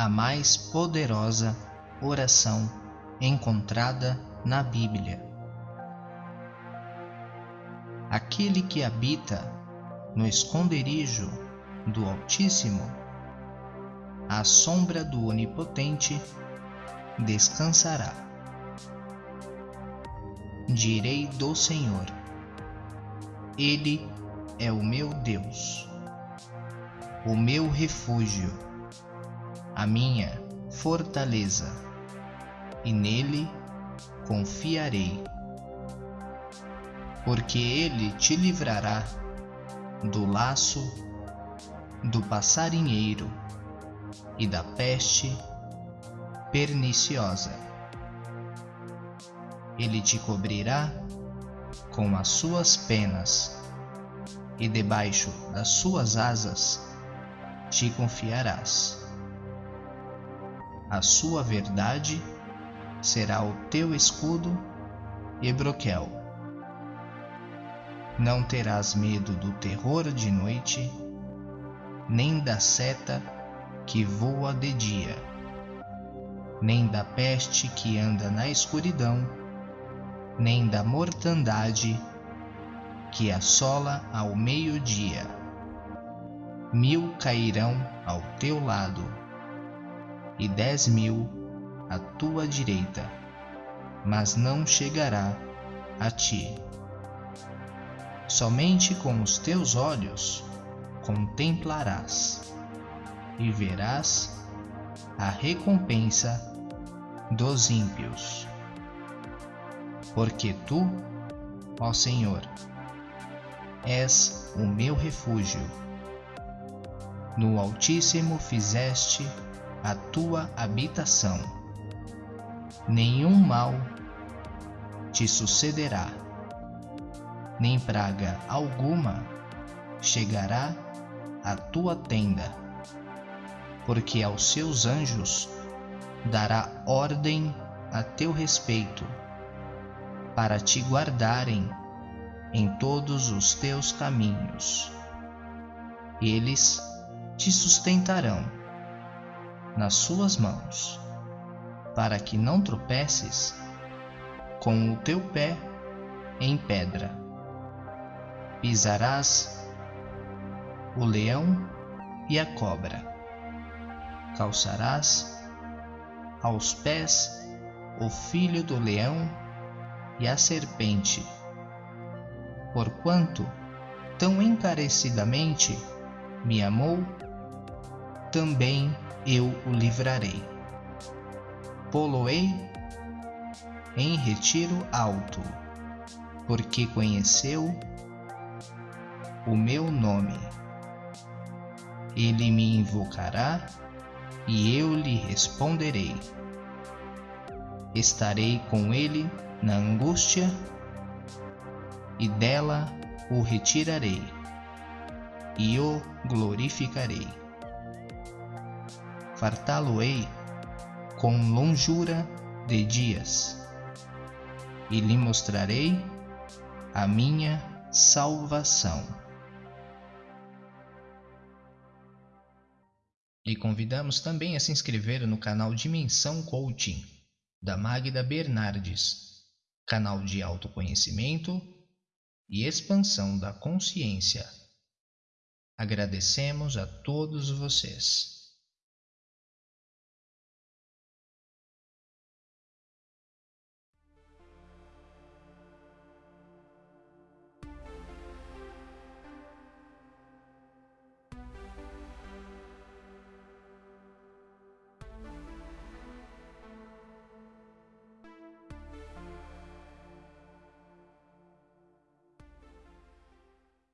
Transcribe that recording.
a mais poderosa oração encontrada na Bíblia. Aquele que habita no esconderijo do Altíssimo, à sombra do Onipotente, descansará. Direi do Senhor: Ele é o meu Deus, o meu refúgio, a minha fortaleza, e nele confiarei. Porque ele te livrará do laço do passarinheiro e da peste perniciosa. Ele te cobrirá com as suas penas, e debaixo das suas asas te confiarás. A sua verdade será o teu escudo e broquel. Não terás medo do terror de noite, nem da seta que voa de dia, nem da peste que anda na escuridão, nem da mortandade que assola ao meio-dia. Mil cairão ao teu lado, e dez mil à tua direita, mas não chegará a ti. Somente com os teus olhos contemplarás e verás a recompensa dos ímpios. Porque tu, ó Senhor, és o meu refúgio. No Altíssimo fizeste a tua habitação. Nenhum mal te sucederá, nem praga alguma chegará a tua tenda, porque aos seus anjos dará ordem a teu respeito, para te guardarem em todos os teus caminhos. Eles te sustentarão nas suas mãos, para que não tropeces com o teu pé em pedra. Pisarás o leão e a cobra. Calçarás aos pés o filho do leão e a serpente. Porquanto tão encarecidamente me amou, também eu o livrarei. Poloei em retiro alto, porque conheceu o meu nome. Ele me invocará e eu lhe responderei. Estarei com ele na angústia e dela o retirarei e o glorificarei. Fartá-lo-ei com longura de dias e lhe mostrarei a minha salvação. E convidamos também a se inscrever no canal Dimensão Coaching, da Magda Bernardes, canal de autoconhecimento e expansão da consciência. Agradecemos a todos vocês.